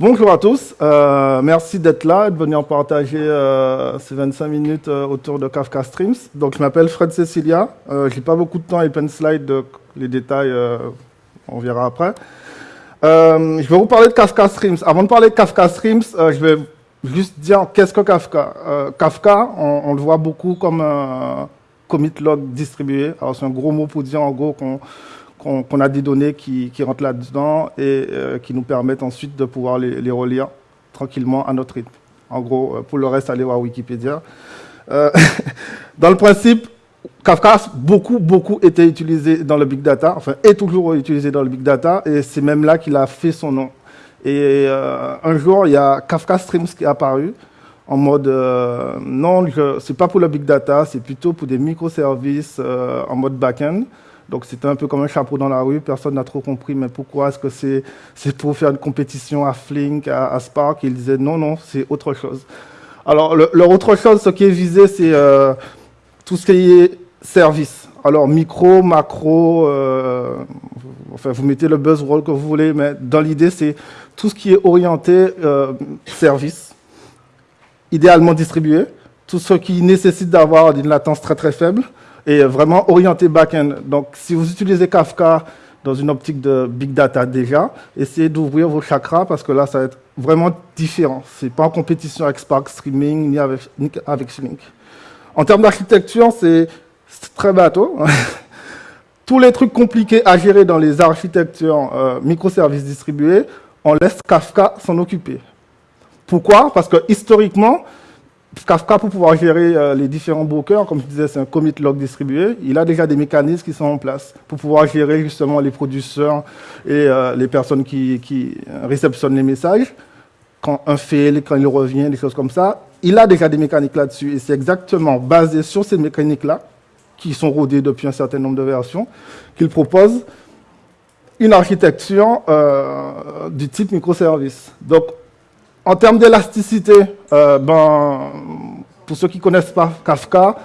Bonjour à tous, euh, merci d'être là et de venir partager euh, ces 25 minutes euh, autour de Kafka Streams. Donc je m'appelle Fred Cecilia, je n'ai pas beaucoup de temps et plein de slides, les détails on verra après. je vais vous parler de Kafka Streams. Avant de parler de Kafka Streams, je vais juste dire qu'est-ce que Kafka. Kafka, on, le voit beaucoup comme un commit log distribué. Alors c'est un gros mot pour dire en gros qu'on qu'on a des données qui, rentrent là-dedans et euh, qui nous permettent ensuite de pouvoir les, relire tranquillement à notre rythme. En gros, euh, pour le reste, allez voir Wikipédia. Euh, dans le principe, Kafka a beaucoup, beaucoup été utilisé dans le big data, enfin, est toujours utilisé dans le big data, et c'est même là qu'il a fait son nom. Et un jour, il y a Kafka Streams qui est apparu, en mode, non, ce n'est pas pour le big data, c'est plutôt pour des microservices en mode back-end. Donc c'était un peu comme un chapeau dans la rue, personne n'a trop compris, mais pourquoi est-ce que c'est pour faire une compétition à Flink, à, Spark? Ils disaient non, non, c'est autre chose. Alors leur autre chose, ce qui est visé, c'est euh, tout ce qui est service. Alors micro, macro, euh, enfin vous mettez le buzzword que vous voulez, mais dans l'idée, c'est tout ce qui est orienté euh, service, idéalement distribué, tout ce qui nécessite d'avoir une latence très très faible, et vraiment orienté back-end. Donc, si vous utilisez Kafka dans une optique de big data déjà, essayez d'ouvrir vos chakras parce que là, ça va être vraiment différent. Ce n'est pas en compétition avec Spark Streaming ni avec, ni avec Flink. En termes d'architecture, c'est très bateau. Tous les trucs compliqués à gérer dans les architectures euh, microservices distribués, on laisse Kafka s'en occuper. Pourquoi? Parce que historiquement, Kafka, pour pouvoir gérer euh, les différents brokers, comme je disais, c'est un commit log distribué, il a déjà des mécanismes qui sont en place pour pouvoir gérer justement les producteurs et euh, les personnes qui, réceptionnent les messages. Quand un fail, quand il revient, des choses comme ça, il a déjà des mécaniques là-dessus. Et c'est exactement basé sur ces mécaniques-là, qui sont rodées depuis un certain nombre de versions, qu'il propose une architecture euh, du type microservice. Donc, en termes d'élasticité, euh, ben, pour ceux qui connaissent pas Kafka,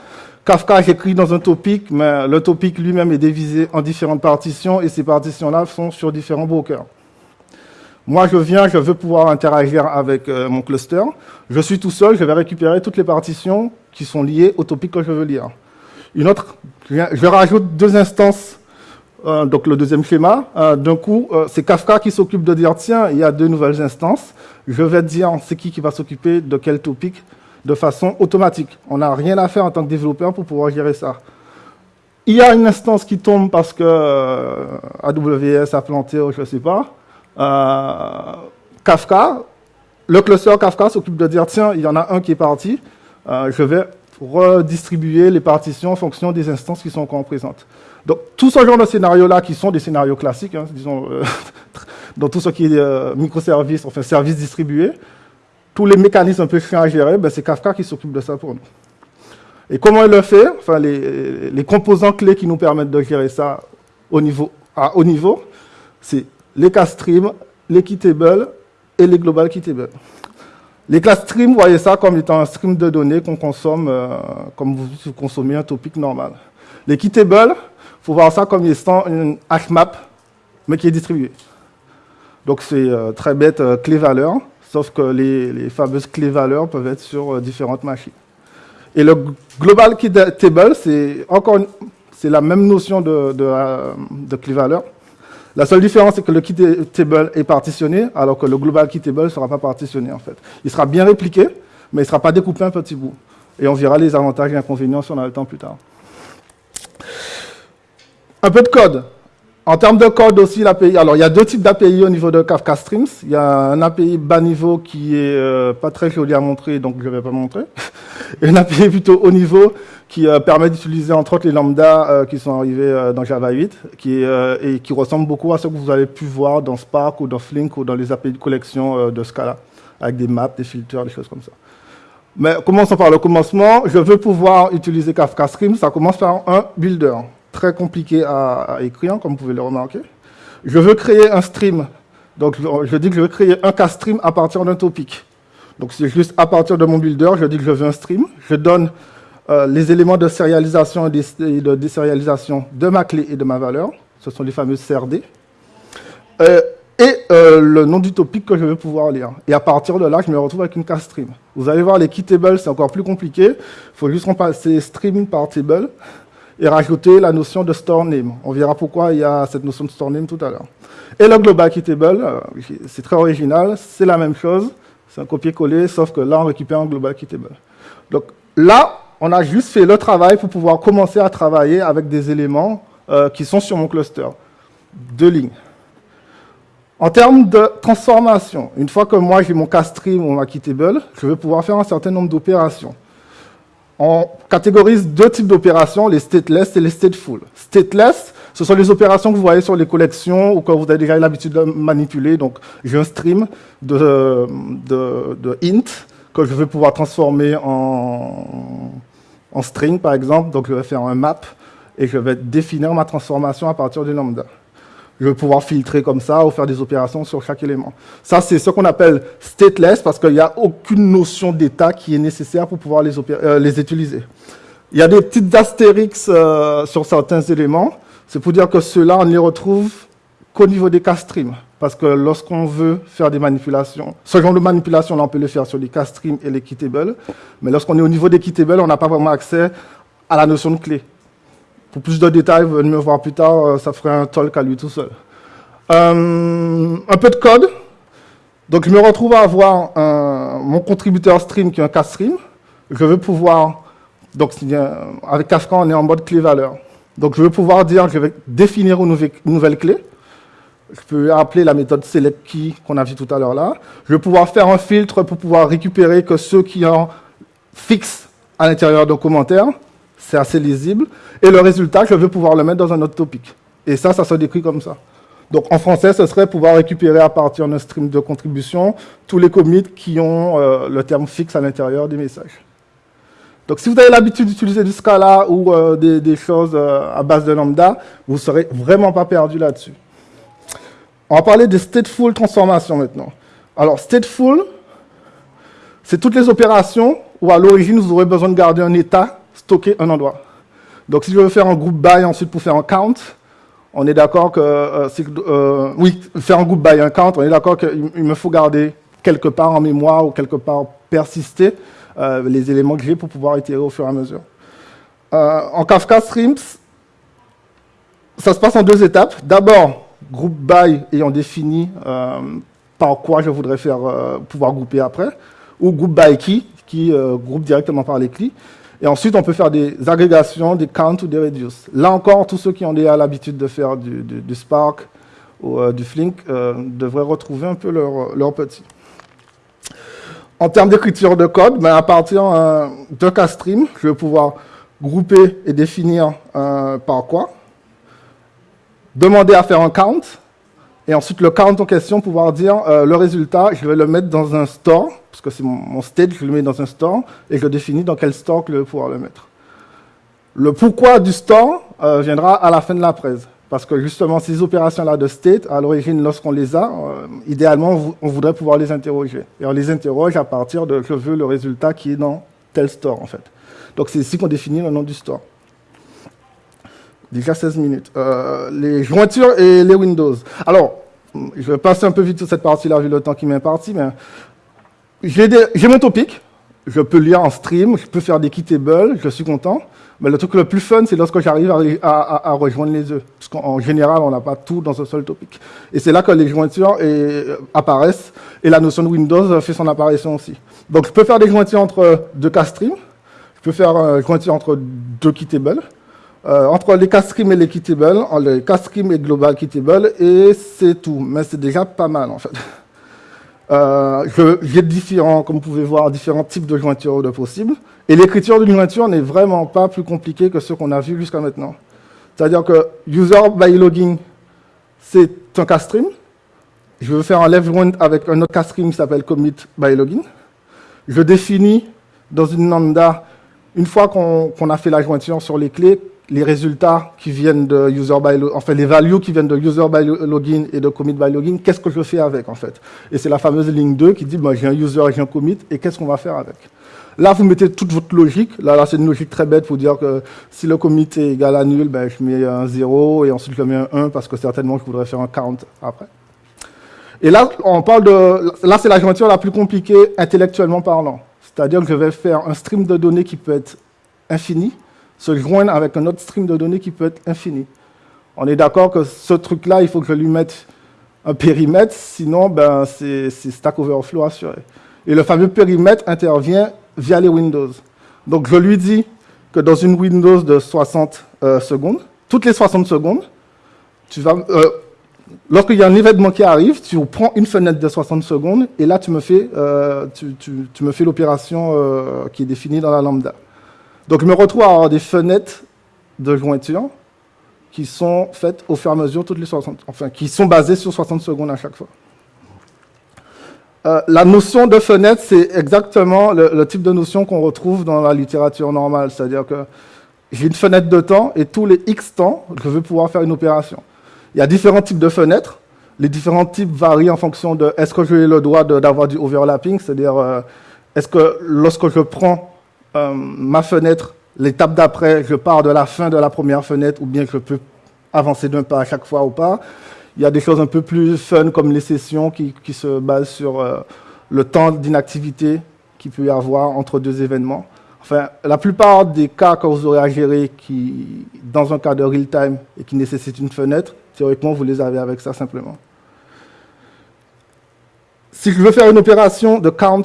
Kafka j'écris dans un topic, mais le topic lui-même est divisé en différentes partitions et ces partitions-là sont sur différents brokers. Moi, je viens, je veux pouvoir interagir avec euh, mon cluster. Je suis tout seul, je vais récupérer toutes les partitions qui sont liées au topic que je veux lire. Une autre, je rajoute deux instances euh, donc le deuxième schéma, euh, d'un coup, euh, c'est Kafka qui s'occupe de dire, tiens, il y a deux nouvelles instances, je vais dire c'est qui qui va s'occuper de quel topic de façon automatique. On n'a rien à faire en tant que développeur pour pouvoir gérer ça. Il y a une instance qui tombe parce que AWS a planté ou je ne sais pas. Kafka, le cluster Kafka s'occupe de dire, tiens, il y en a un qui est parti, je vais redistribuer les partitions en fonction des instances qui sont encore présentes. Donc, tout ce genre de scénarios-là, qui sont des scénarios classiques, hein, disons, euh, dans tout ce qui est euh, microservices, enfin services distribués, tous les mécanismes un peu chiants à gérer, ben, c'est Kafka qui s'occupe de ça pour nous. Et comment il le fait? Enfin, les, composants clés qui nous permettent de gérer ça au niveau, à haut niveau, c'est les classes stream, les key tables et les global key tables. Les classes stream, vous voyez ça comme étant un stream de données qu'on consomme euh, comme vous consommez un topic normal. Les key tables, il faut voir ça comme étant une HMAP, mais qui est distribuée. Donc c'est euh, très bête euh, clé-valeur, sauf que les, fameuses clés-valeurs peuvent être sur euh, différentes machines. Et le Global Key Table, c'est encore c'est la même notion de, de, clé-valeur. La seule différence, c'est que le key table est partitionné, alors que le global key table ne sera pas partitionné, en fait. Il sera bien répliqué, mais il ne sera pas découpé un petit bout. Et on verra les avantages et inconvénients si on a le temps plus tard. Un peu de code. En termes de code aussi, l'API, alors il y a deux types d'API au niveau de Kafka Streams. Il y a un API bas niveau qui est euh, pas très joli à montrer, donc je ne vais pas montrer. Et un API plutôt haut niveau qui euh, permet d'utiliser entre autres les lambdas euh, qui sont arrivés dans Java 8 qui et qui ressemblent beaucoup à ce que vous avez pu voir dans Spark ou dans Flink ou dans les API de collection de Scala, avec des maps, des filters, des choses comme ça. Mais commençons par le commencement. Je veux pouvoir utiliser Kafka Streams. Ça commence par un builder très compliqué à, écrire, comme vous pouvez le remarquer. Je veux créer un stream. Donc, je dis que je veux créer un cas stream à partir d'un topic. Donc, c'est juste à partir de mon builder, je dis que je veux un stream. Je donne euh, les éléments de sérialisation et de désérialisation de ma clé et de ma valeur. Ce sont les fameux CRD. Euh, et euh, le, nom du topic que je vais pouvoir lire. Et à partir de là, je me retrouve avec une cast stream. Vous allez voir, les key tables, c'est encore plus compliqué. Il faut juste remplacer stream par table et rajouter la notion de store name. On verra pourquoi il y a cette notion de store name tout à l'heure. Et le global key table, euh, c'est très original, c'est la même chose. C'est un copier-coller, sauf que là, on récupère un global key table. Donc là, on a juste fait le travail pour pouvoir commencer à travailler avec des éléments euh, qui sont sur mon cluster. Deux lignes. En termes de transformation, une fois que moi j'ai mon castream ou ma table, je vais pouvoir faire un certain nombre d'opérations. On catégorise deux types d'opérations, les stateless et les stateful. Stateless, ce sont les opérations que vous voyez sur les collections ou que vous avez déjà l'habitude de manipuler. Donc, j'ai un stream de, de, int que je vais pouvoir transformer en, en string, par exemple. Donc, je vais faire un map et je vais définir ma transformation à partir du lambda. Je vais pouvoir filtrer comme ça ou faire des opérations sur chaque élément. Ça, c'est ce qu'on appelle stateless parce qu'il n'y a aucune notion d'état qui est nécessaire pour pouvoir les, euh, les utiliser. Il y a des petites astérix euh, sur certains éléments. C'est pour dire que ceux-là, on ne les retrouve qu'au niveau des castreams. Parce que lorsqu'on veut faire des manipulations, ce genre de manipulation, on peut le faire sur les castreams et les keytables. Mais lorsqu'on est au niveau des keytables, on n'a pas vraiment accès à la notion de clé. Pour plus de détails, venez me voir plus tard, euh, ça ferait un talk à lui tout seul. Euh, un peu de code. Donc je me retrouve à avoir mon contributeur stream qui est un cast stream. Je vais pouvoir, donc avec Kafka on est en mode clé-valeur. Donc je vais pouvoir dire, je vais définir une nouvelle, clé. Je peux appeler la méthode selectKey qu'on a vu tout à l'heure là. Je vais pouvoir faire un filtre pour pouvoir récupérer que ceux qui ont fixe à l'intérieur d'un commentaire c'est assez lisible. Et le résultat, je vais pouvoir le mettre dans un autre topic. Et ça, ça se décrit comme ça. Donc en français, ce serait pouvoir récupérer à partir d'un stream de contribution tous les commits qui ont euh, le terme fixe à l'intérieur des messages. Donc si vous avez l'habitude d'utiliser du Scala ou euh, des, choses euh, à base de lambda, vous ne serez vraiment pas perdu là-dessus. On va parler de stateful transformation maintenant. Alors stateful, c'est toutes les opérations où à l'origine vous aurez besoin de garder un état un endroit. Donc si je veux faire un groupe by ensuite pour faire un count, on est d'accord que, euh, euh, oui, faire un groupe by un count, on est d'accord qu'il me faut garder quelque part en mémoire ou quelque part persister euh, les éléments que j'ai pour pouvoir itérer au fur et à mesure. en Kafka Streams, ça se passe en deux étapes. D'abord, groupe by ayant défini par quoi je voudrais faire pouvoir grouper après, ou groupe by key, qui groupe directement par les clés. Et ensuite, on peut faire des agrégations, des counts ou des reduce. Là encore, tous ceux qui ont déjà l'habitude de faire du, Spark ou euh, du Flink euh, devraient retrouver un peu leur, leur petit. En termes d'écriture de code, ben, à partir euh, de CastStream, je vais pouvoir grouper et définir par quoi. Demander à faire un count. Et ensuite, le count en question, pouvoir dire le résultat, je vais le mettre dans un store parce que c'est mon, state, je le mets dans un store, et je définis dans quel store je vais pouvoir le mettre. Le pourquoi du store euh, viendra à la fin de la presse. Parce que justement, ces opérations-là de state, à l'origine, lorsqu'on les a, euh, idéalement, on voudrait pouvoir les interroger. Et on les interroge à partir de je veux le résultat qui est dans tel store, en fait. Donc c'est ici qu'on définit le nom du store. Déjà 16 minutes. Euh, les jointures et les Windows. Alors, je vais passer un peu vite sur cette partie-là, vu le temps qui m'est imparti, mais j'ai mon topic, je peux lire en stream, je peux faire des keytables, je suis content. Mais le truc le plus fun, c'est lorsque j'arrive à, rejoindre les œufs. Parce qu'en général, on n'a pas tout dans un seul topic. Et c'est là que les jointures euh, apparaissent et la notion de Windows fait son apparition aussi. Donc, je peux faire des jointures entre deux castream, je peux faire une euh, jointure entre deux keytables, euh, entre les castream et les keytables, les castream et global keytable, et c'est tout. Mais c'est déjà pas mal, en fait. Euh, j'ai différents, comme vous pouvez voir, différents types de jointures de possibles. Et l'écriture d'une jointure n'est vraiment pas plus compliquée que ce qu'on a vu jusqu'à maintenant. C'est-à-dire que user by logging, c'est un castream. Je veux faire un left joint avec un autre castream qui s'appelle commit by login. Je définis dans une lambda, une fois qu'on a fait la jointure sur les clés, les résultats qui viennent de user by enfin les values qui viennent de user by login et de commit by login, qu'est-ce que je fais avec en fait? Et c'est la fameuse ligne 2 qui dit moi j'ai un user et j'ai un commit et qu'est-ce qu'on va faire avec? Là, vous mettez toute votre logique. Là, là c'est une logique très bête pour dire que si le commit est égal à nul, ben, je mets un 0 et ensuite je mets un 1 parce que certainement je voudrais faire un count après. Et là, on parle de, là, c'est la jointure la plus compliquée intellectuellement parlant. C'est-à-dire que je vais faire un stream de données qui peut être infini, se joindre avec un autre stream de données qui peut être infini. On est d'accord que ce truc-là, il faut que je lui mette un périmètre, sinon ben, c'est Stack Overflow assuré. Et le fameux périmètre intervient via les Windows. Donc je lui dis que dans une Windows de 60 euh, secondes, toutes les 60 secondes, tu vas, euh, lorsqu'il y a un événement qui arrive, tu prends une fenêtre de 60 secondes et là tu me fais, euh, tu, me fais l'opération qui est définie dans la lambda. Donc je me retrouve à avoir des fenêtres de jointure qui sont faites au fur et à mesure toutes les 60, enfin qui sont basées sur 60 secondes à chaque fois. Euh, la notion de fenêtre, c'est exactement le, type de notion qu'on retrouve dans la littérature normale, c'est-à-dire que j'ai une fenêtre de temps et tous les X temps, je veux pouvoir faire une opération. Il y a différents types de fenêtres. Les différents types varient en fonction de est-ce que j'ai le droit d'avoir du overlapping, c'est-à-dire euh, est-ce que lorsque je prends euh, ma fenêtre L'étape d'après, je pars de la fin de la première fenêtre ou bien je peux avancer d'un pas à chaque fois ou pas. Il y a des choses un peu plus fun comme les sessions qui, se basent sur euh, le temps d'inactivité qu'il peut y avoir entre deux événements. Enfin, la plupart des cas que vous aurez à gérer qui, dans un cas de real-time et qui nécessitent une fenêtre, théoriquement, vous les avez avec ça simplement. Si je veux faire une opération de count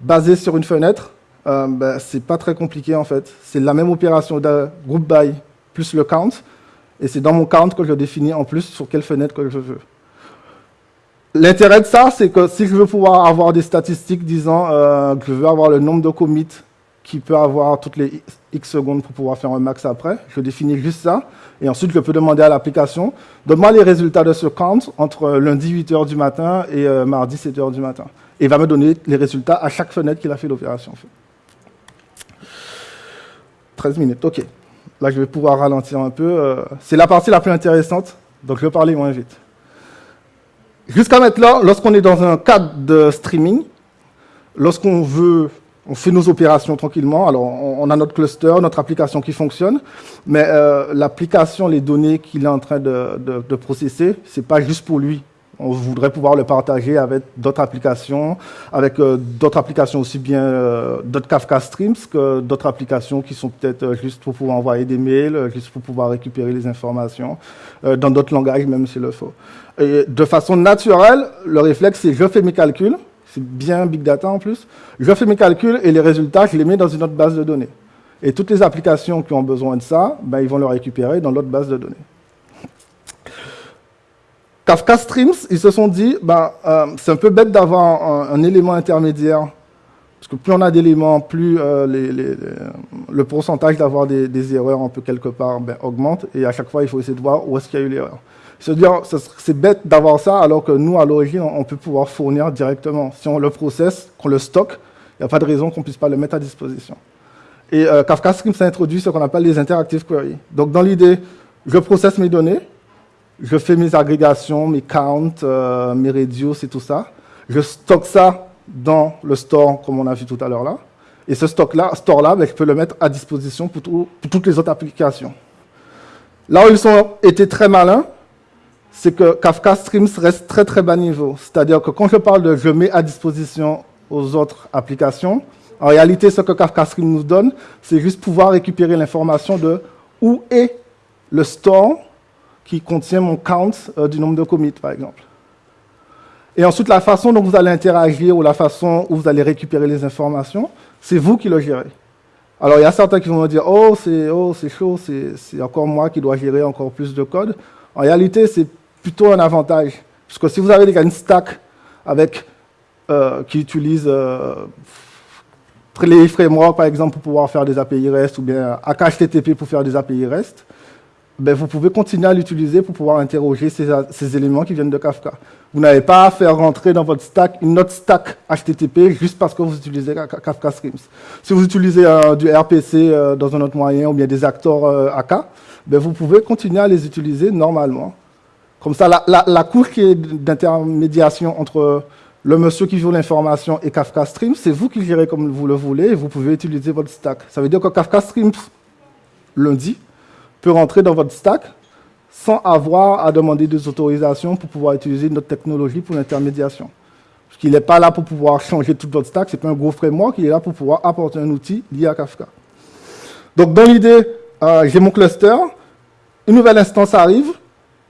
basée sur une fenêtre, euh, ben, c'est pas très compliqué en fait. C'est la même opération de group by plus le count, et c'est dans mon count que je définis en plus sur quelle fenêtre que je veux. L'intérêt de ça, c'est que si je veux pouvoir avoir des statistiques disant euh, que je veux avoir le nombre de commits qui peut avoir toutes les X secondes pour pouvoir faire un max après, je définis juste ça, et ensuite je peux demander à l'application, donne-moi les résultats de ce count entre lundi 8h du matin et euh, mardi 7h du matin. Et il va me donner les résultats à chaque fenêtre qu'il a fait l'opération. 13 minutes, ok. Là, je vais pouvoir ralentir un peu. Euh, c'est la partie la plus intéressante, donc je vais parler moins vite. Jusqu'à maintenant, lorsqu'on est dans un cadre de streaming, lorsqu'on veut, on fait nos opérations tranquillement, alors on a notre cluster, notre application qui fonctionne, mais euh, l'application, les données qu'il est en train de, de, de processer, c'est pas juste pour lui. On voudrait pouvoir le partager avec d'autres applications, avec euh, d'autres applications aussi bien euh, d'autres Kafka Streams que d'autres applications qui sont peut-être euh, juste pour pouvoir envoyer des mails, juste pour pouvoir récupérer les informations, dans d'autres langages même s'il le faut. Et de façon naturelle, le réflexe c'est je fais mes calculs, c'est bien big data en plus, je fais mes calculs et les résultats je les mets dans une autre base de données. Et toutes les applications qui ont besoin de ça, ben, ils vont le récupérer dans l'autre base de données. Kafka Streams, ils se sont dit, ben, euh, c'est un peu bête d'avoir un, élément intermédiaire, parce que plus on a d'éléments, plus euh, le pourcentage d'avoir des, erreurs un peu quelque part ben, augmente, et à chaque fois, il faut essayer de voir où est-ce qu'il y a eu l'erreur. Se dire, c'est bête d'avoir ça, alors que nous, à l'origine, on peut pouvoir fournir directement. Si on le processe, qu'on le stocke, il n'y a pas de raison qu'on ne puisse pas le mettre à disposition. Et euh, Kafka Streams a introduit ce qu'on appelle les interactive queries. Donc, dans l'idée, je processe mes données, je fais mes agrégations, mes counts, euh, mes radios et tout ça. Je stocke ça dans le store, comme on a vu tout à l'heure là. Et ce stock-là, store-là, ben, je peux le mettre à disposition pour, toutes les autres applications. Là où ils ont été très malins, c'est que Kafka Streams reste très très bas niveau. C'est-à-dire que quand je parle de je mets à disposition aux autres applications, en réalité, ce que Kafka Streams nous donne, c'est juste pouvoir récupérer l'information de où est le store qui contient mon count euh, du nombre de commits, par exemple. Et ensuite, la façon dont vous allez interagir ou la façon où vous allez récupérer les informations, c'est vous qui le gérez. Alors, il y a certains qui vont me dire « Oh, c'est oh, chaud, c'est encore moi qui dois gérer encore plus de code. » En réalité, c'est plutôt un avantage. Parce que si vous avez une stack avec, euh, qui utilise euh, les frameworks, par exemple, pour pouvoir faire des API REST, ou bien HTTP pour faire des API REST, ben, vous pouvez continuer à l'utiliser pour pouvoir interroger ces, éléments qui viennent de Kafka. Vous n'avez pas à faire rentrer dans votre stack une autre stack HTTP juste parce que vous utilisez Kafka Streams. Si vous utilisez euh, du RPC euh, dans un autre moyen ou bien des acteurs euh, AK, ben, vous pouvez continuer à les utiliser normalement. Comme ça, la, la, la qui est d'intermédiation entre le monsieur qui joue l'information et Kafka Streams, c'est vous qui gérez comme vous le voulez et vous pouvez utiliser votre stack. Ça veut dire que Kafka Streams, lundi, peut rentrer dans votre stack sans avoir à demander des autorisations pour pouvoir utiliser notre technologie pour l'intermédiation. Parce qu'il n'est pas là pour pouvoir changer toute votre stack, ce n'est pas un gros framework, il est là pour pouvoir apporter un outil lié à Kafka. Donc dans l'idée, euh, j'ai mon cluster, une nouvelle instance arrive,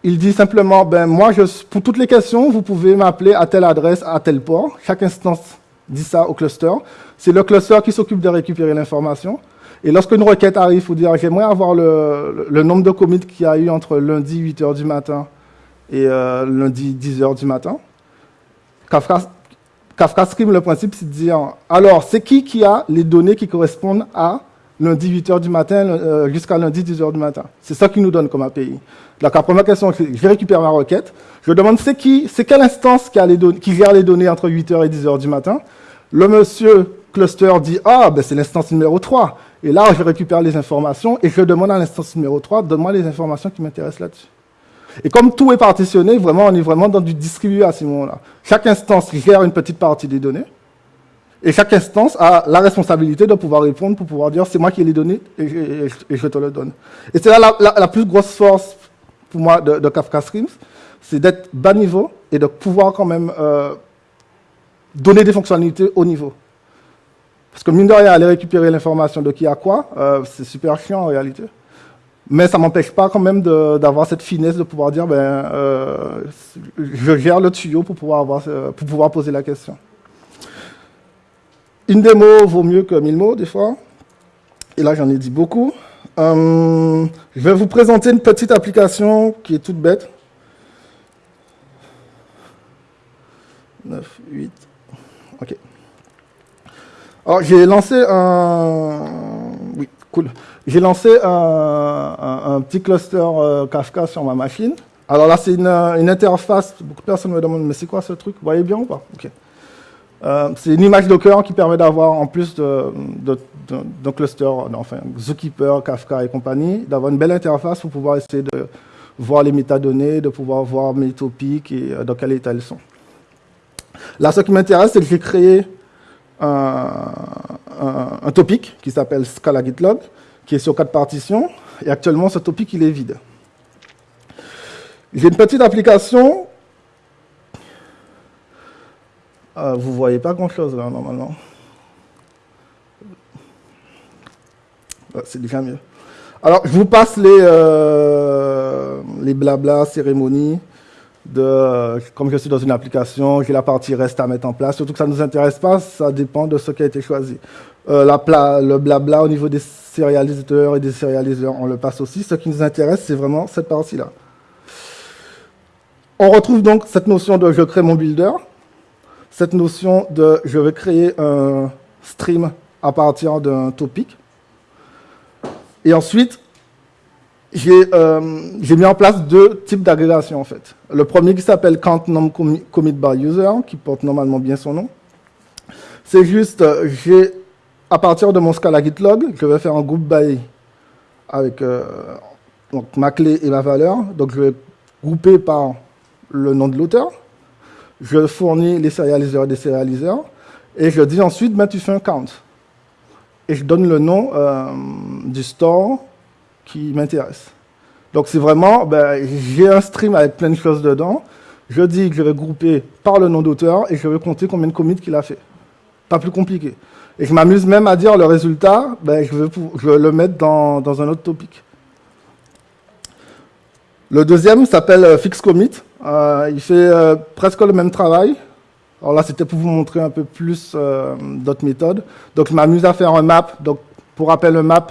il dit simplement, ben moi, pour toutes les questions, vous pouvez m'appeler à telle adresse, à tel port. Chaque instance dit ça au cluster. C'est le cluster qui s'occupe de récupérer l'information. Et lorsqu'une requête arrive, faut dire, j'aimerais avoir le, nombre de commits qu'il y a eu entre lundi 8h du matin et euh, lundi 10h du matin. Kafka, Kafka le principe, c'est de dire, alors, c'est qui qui a les données qui correspondent à lundi 8h du matin euh, jusqu'à lundi 10h du matin? C'est ça qui nous donne comme API. Donc la première question, je récupère ma requête, je demande c'est qui, c'est quelle instance qui, a les gère les données entre 8h et 10h du matin? Le monsieur cluster dit, ah, ben c'est l'instance numéro 3. Et là, je récupère les informations et je demande à l'instance numéro 3, donne-moi les informations qui m'intéressent là-dessus. Et comme tout est partitionné, vraiment, on est vraiment dans du distribué à ce moment-là. Chaque instance gère une petite partie des données. Et chaque instance a la responsabilité de pouvoir répondre pour pouvoir dire c'est moi qui ai les données et je, te le donne. Et c'est là la, plus grosse force pour moi de, Kafka Streams, c'est d'être bas niveau et de pouvoir quand même euh, donner des fonctionnalités haut niveau. Parce que mine de rien, aller récupérer l'information de qui a quoi, euh, c'est super chiant en réalité. Mais ça m'empêche pas quand même d'avoir cette finesse de pouvoir dire, ben, euh, je gère le tuyau pour pouvoir, avoir, pour pouvoir poser la question. Une démo vaut mieux que mille mots, des fois. Et là, j'en ai dit beaucoup. Euh, je vais vous présenter une petite application qui est toute bête. 9, 8. OK. Alors, j'ai lancé un... Oui, cool. J'ai lancé un, petit cluster euh, Kafka sur ma machine. Alors là, c'est une, une, interface. Beaucoup de personnes me demandent, mais c'est quoi ce truc? Vous voyez bien ou pas? OK. Euh, c'est une image Docker qui permet d'avoir, en plus de, cluster, enfin, Zookeeper, Kafka et compagnie, d'avoir une belle interface pour pouvoir essayer de voir les métadonnées, de pouvoir voir mes topics et euh, dans quel état elles sont. Là, ce qui m'intéresse, c'est que j'ai créé un, topic qui s'appelle Scala GitLog, qui est sur quatre partitions, et actuellement, ce topic, il est vide. J'ai une petite application ah, vous ne voyez pas grand-chose là, normalement. Ah, c'est déjà mieux. Alors, je vous passe les, euh, les blabla, cérémonies. De, comme je suis dans une application, j'ai la partie reste à mettre en place. Surtout que ça ne nous intéresse pas, ça dépend de ce qui a été choisi. Euh, le blabla au niveau des sérialisateurs et des sérialiseurs, on le passe aussi. Ce qui nous intéresse, c'est vraiment cette partie-là. On retrouve donc cette notion de je crée mon builder cette notion de je vais créer un stream à partir d'un topic. Et ensuite, euh, j'ai mis en place deux types d'agrégation en fait. Le premier qui s'appelle count num commit by user, qui porte normalement bien son nom. C'est juste, euh, j'ai à partir de mon Scala GitLog, je vais faire un group by avec euh, donc, ma clé et ma valeur. Donc je vais grouper par le nom de l'auteur je fournis les sérialiseurs des sérialiseurs, et je dis ensuite, ben, tu fais un count? Et je donne le nom euh, du store qui m'intéresse. Donc c'est vraiment, ben, j'ai un stream avec plein de choses dedans, je dis que je vais grouper par le nom d'auteur, et je vais compter combien de commits qu'il a fait. Pas plus compliqué. Et je m'amuse même à dire le résultat, ben, je, vais, le mettre dans, dans un autre topic. Le deuxième s'appelle euh, Fix Commit. Euh, il fait euh, presque le même travail. Alors là, c'était pour vous montrer un peu plus d'autres méthodes. Donc, je m'amuse à faire un map. Donc, pour rappel, un map,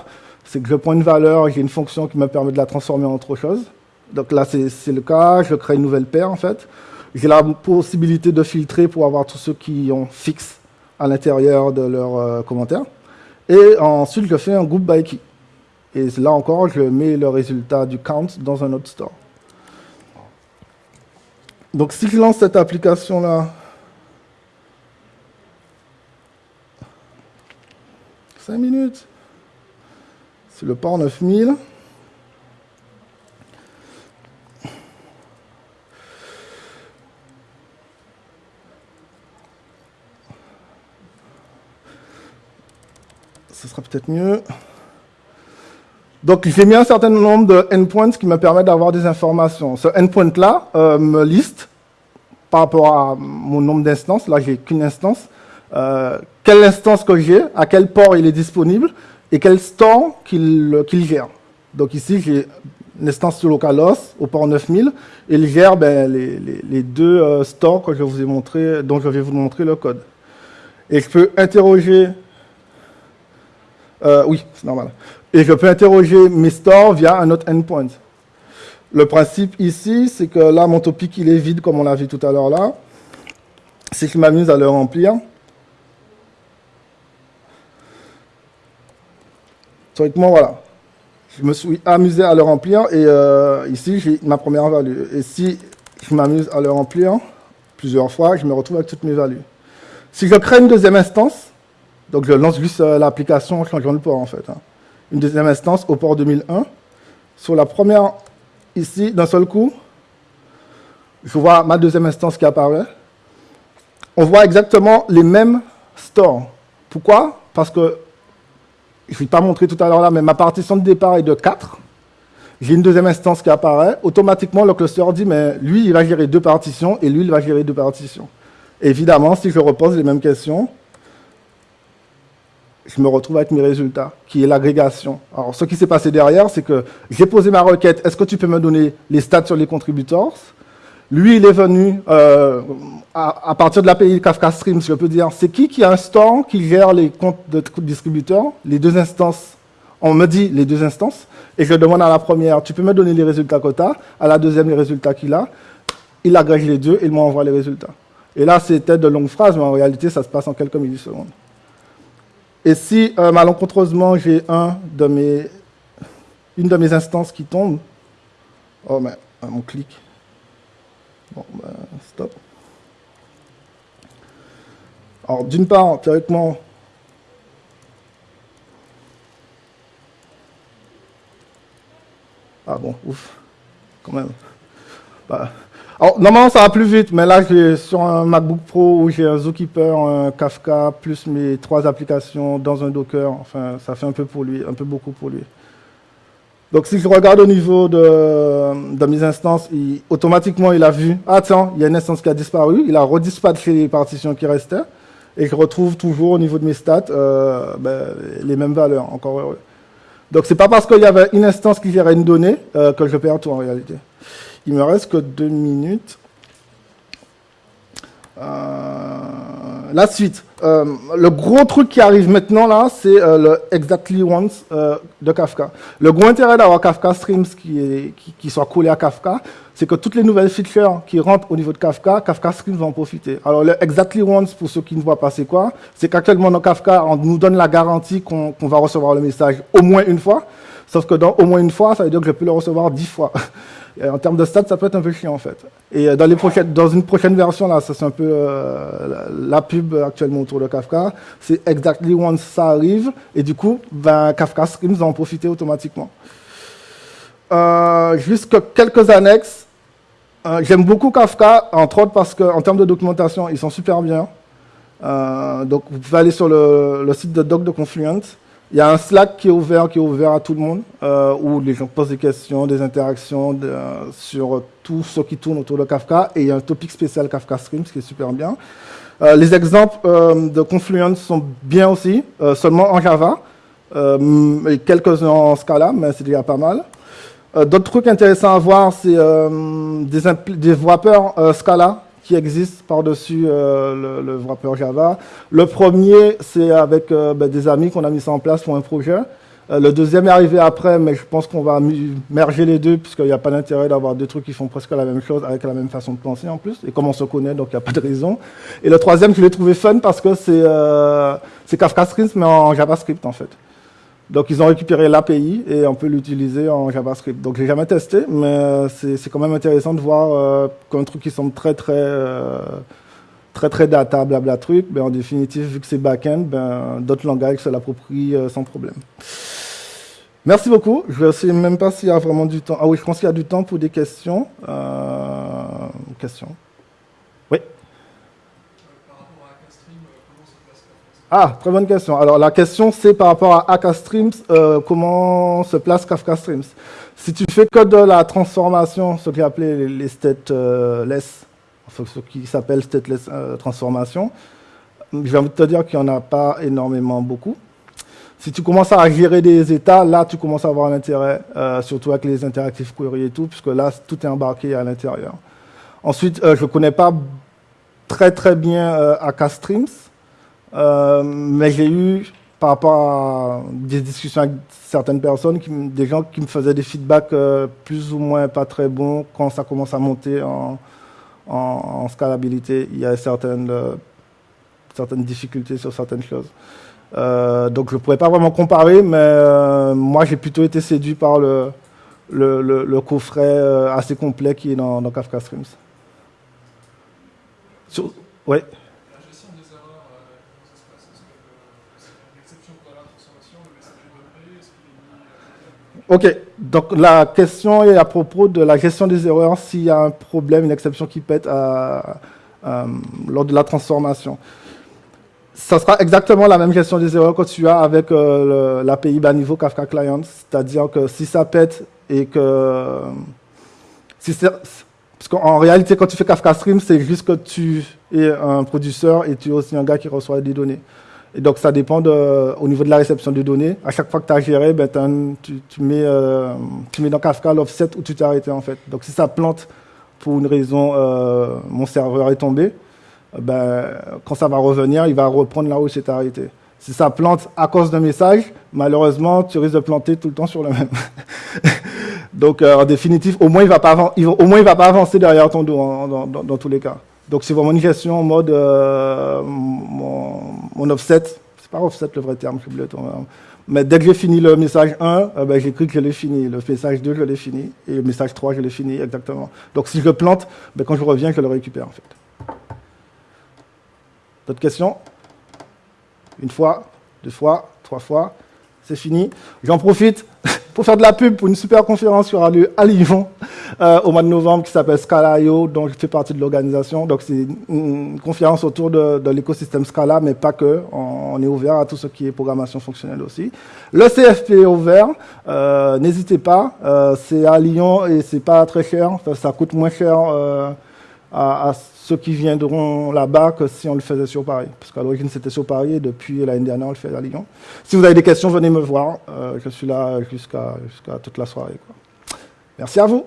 c'est que je prends une valeur, j'ai une fonction qui me permet de la transformer en autre chose. Donc là, c'est le cas. Je crée une nouvelle paire, en fait. J'ai la possibilité de filtrer pour avoir tous ceux qui ont fixe à l'intérieur de leurs commentaires. Et ensuite, je fais un group by key. Et là encore, je mets le résultat du count dans un autre store. Donc si je lance cette application-là, 5 minutes, c'est le port 9000. Ce sera peut-être mieux. Donc j'ai mis un certain nombre de endpoints qui me permettent d'avoir des informations. Ce endpoint-là euh, me liste par rapport à mon nombre d'instances, là j'ai qu'une instance, euh, quelle instance que j'ai, à quel port il est disponible et quel store qu'il gère. Donc ici j'ai une instance sur localhost au port 9000 et il gère ben, les, deux euh, stores que je vous ai montré, dont je vais vous montrer le code. Et je peux interroger, euh, oui c'est normal, et je peux interroger mes stores via un autre endpoint. Le principe ici, c'est que là, mon topic, il est vide, comme on l'a vu tout à l'heure là. Si je m'amuse à le remplir, théoriquement, voilà. Je me suis amusé à le remplir et euh, ici, j'ai ma première value. Et si je m'amuse à le remplir plusieurs fois, je me retrouve avec toutes mes values. Si je crée une deuxième instance, donc je lance juste euh, l'application en changeant le port en fait. Hein. Une deuxième instance au port 2001. Sur la première ici, d'un seul coup, je vois ma deuxième instance qui apparaît. On voit exactement les mêmes stores. Pourquoi? Parce que, je ne vais pas montrer tout à l'heure là, mais ma partition de départ est de 4. J'ai une deuxième instance qui apparaît. Automatiquement, le cluster dit, mais lui, il va gérer deux partitions et lui, il va gérer deux partitions. Évidemment, si je repose les mêmes questions, je me retrouve avec mes résultats, qui est l'agrégation. Alors, ce qui s'est passé derrière, c'est que j'ai posé ma requête, est-ce que tu peux me donner les stats sur les contributors? Lui, il est venu, euh, à, partir de l'API Kafka Streams, je peux dire, c'est qui qui store qui gère les comptes de distributeurs, les deux instances on me dit les deux instances, et je demande à la première, tu peux me donner les résultats quota, à la deuxième, les résultats qu'il a. Il agrège les deux et il m'envoie les résultats. Et là, c'était de longues phrases, mais en réalité, ça se passe en quelques millisecondes. Et si euh, malencontreusement j'ai une de mes instances qui tombe, oh mais on clique. Bon, ben, stop. Alors d'une part, théoriquement, ah bon, ouf, quand même. Bah, alors, normalement, ça va plus vite, mais là, j'ai sur un MacBook Pro où j'ai un Zookeeper, un Kafka, plus mes trois applications dans un Docker. Enfin, ça fait un peu pour lui, un peu beaucoup pour lui. Donc, si je regarde au niveau de, de mes instances, automatiquement, il a vu, ah tiens, il y a une instance qui a disparu. Il a redispatché les partitions qui restaient. Et je retrouve toujours au niveau de mes stats euh, ben, les mêmes valeurs, encore heureux. Donc, c'est pas parce qu'il y avait une instance qui gérait une donnée euh, que je perds tout en réalité. Il me reste que deux minutes. Euh, la suite. Euh, le gros truc qui arrive maintenant là, c'est euh, le exactly once de Kafka. Le gros intérêt d'avoir Kafka Streams qui, est, qui, soit collé à Kafka, c'est que toutes les nouvelles features qui rentrent au niveau de Kafka, Kafka Streams va en profiter. Alors le exactly once, pour ceux qui ne voient pas c'est quoi, c'est qu'actuellement dans Kafka, on nous donne la garantie qu'on va recevoir le message au moins une fois. Sauf que dans au moins une fois, ça veut dire que je peux le recevoir dix fois. en termes de stats, ça peut être un peu chiant en fait. Et euh, dans, une prochaine version, là, ça c'est un peu euh, la pub actuellement autour de Kafka, c'est exactly once ça arrive, et du coup, ben, Kafka Streams va en profiter automatiquement. Euh, juste quelques annexes. Euh, j'aime beaucoup Kafka, entre autres parce qu'en termes de documentation, ils sont super bien. donc vous pouvez aller sur le, le site de doc de Confluent. Il y a un Slack qui est ouvert, qui est ouvert à tout le monde, euh, où les gens posent des questions, des interactions sur tout ce qui tourne autour de Kafka. Et il y a un topic spécial Kafka Streams qui est super bien. Euh, les exemples euh, de Confluent sont bien aussi, seulement en Java, et quelques-uns en Scala, mais c'est déjà pas mal. D'autres trucs intéressants à voir, c'est des, des Scala qui existe par-dessus euh, le, wrapper Java. Le premier, c'est avec euh, ben, des amis qu'on a mis ça en place pour un projet. Euh, le deuxième est arrivé après, mais je pense qu'on va merger les deux, puisqu'il n'y a pas d'intérêt d'avoir deux trucs qui font presque la même chose, avec la même façon de penser en plus. Et comme on se connaît, donc il n'y a pas de raison. Et le troisième, je l'ai trouvé fun parce que c'est Kafka Streams, mais en JavaScript en fait. Donc ils ont récupéré l'API et on peut l'utiliser en JavaScript. Donc j'ai jamais testé, mais euh, c'est quand même intéressant de voir euh, qu'un truc qui semble très très euh, très très data, blabla truc, ben, en définitive, vu que c'est back-end, ben, d'autres langages se l'approprient sans problème. Merci beaucoup. Je ne sais même pas s'il y a vraiment du temps. Ah oui, je pense qu'il y a du temps pour des questions. questions. Oui. Par rapport à Castream, comment se place Ah, très bonne question. Alors la question c'est par rapport à Akka Streams, euh, comment se place Kafka Streams? Si tu fais que de la transformation, ce qui est appelé les stateless, enfin, ce qui s'appelle stateless euh, transformation, je vais te dire qu'il n'y en a pas énormément beaucoup. Si tu commences à gérer des états, là, tu commences à avoir un intérêt, euh, surtout avec les interactifs query et tout, puisque là, tout est embarqué à l'intérieur. Ensuite, je ne connais pas très très bien Akka Streams, euh, mais j'ai eu, par rapport à des discussions avec certaines personnes, des gens qui me faisaient des feedbacks euh, plus ou moins pas très bons quand ça commence à monter en, en, scalabilité. Il y a certaines, euh, certaines difficultés sur certaines choses. donc je ne pourrais pas vraiment comparer, mais moi j'ai plutôt été séduit par le, le, coffret assez complet qui est dans, dans Kafka Streams. Oui. Ok, donc la question est à propos de la gestion des erreurs s'il y a un problème, une exception qui pète lors de la transformation. Ça sera exactement la même gestion des erreurs que tu as avec euh, l'API bas niveau Kafka Client, c'est-à-dire que si ça pète et que... Si parce qu'en réalité, quand tu fais Kafka Stream, c'est juste que tu es un producteur et tu es aussi un gars qui reçoit des données. Et donc, ça dépend de, au niveau de la réception de données. À chaque fois que tu as géré, ben, tu, mets, euh, tu mets dans Kafka l'offset où tu t'es arrêté, en fait. Donc, si ça plante pour une raison, euh, mon serveur est tombé, ben, quand ça va revenir, il va reprendre là où il arrêté. Si ça plante à cause d'un message, malheureusement, tu risques de planter tout le temps sur le même. Donc, euh, en définitive, au moins, il ne va, va pas avancer derrière ton dos dans, dans tous les cas. Donc c'est vraiment une en mode euh, mon, offset, c'est pas offset le vrai terme, je mais dès que j'ai fini le message 1, euh, ben, j'écris que je l'ai fini. Le message 2, je l'ai fini. Et le message 3, je l'ai fini, exactement. Donc si je plante, ben, quand je reviens, je le récupère en fait. D'autres questions? Une fois, deux fois, trois fois, c'est fini. J'en profite pour faire de la pub pour une super conférence qui aura lieu à Lyon euh, au mois de novembre qui s'appelle Scala.io, dont je fais partie de l'organisation. Donc c'est une, conférence autour de, l'écosystème Scala, mais pas que. On, est ouvert à tout ce qui est programmation fonctionnelle aussi. Le CFP est ouvert. Euh, n'hésitez pas. Euh, c'est à Lyon et c'est pas très cher. ça coûte moins cher à, ceux qui viendront là-bas que si on le faisait sur Paris. Parce qu'à l'origine, c'était sur Paris et depuis l'année dernière, on le fait à Lyon. Si vous avez des questions, venez me voir. Euh, je suis là jusqu'à toute la soirée. Merci à vous.